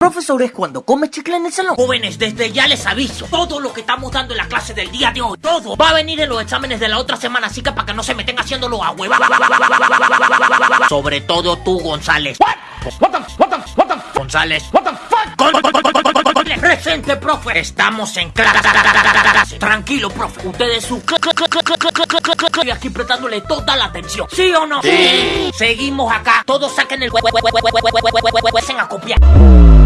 Profesor, es cuando come chicle en el salón. Jóvenes, desde ya les aviso, todo lo que estamos dando en la clase del día de hoy, todo va a venir en los exámenes de la otra semana, así que para que no se meten haciéndolo a hueva. Sobre todo tú, González. What? González. What the fuck? Presente, profe. Estamos en clase. Tranquilo, profe. Ustedes su y aquí prestándole toda la atención. ¿Sí o no? Sí. Seguimos acá. Todos saquen el a copiar.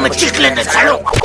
me chicle en el salón.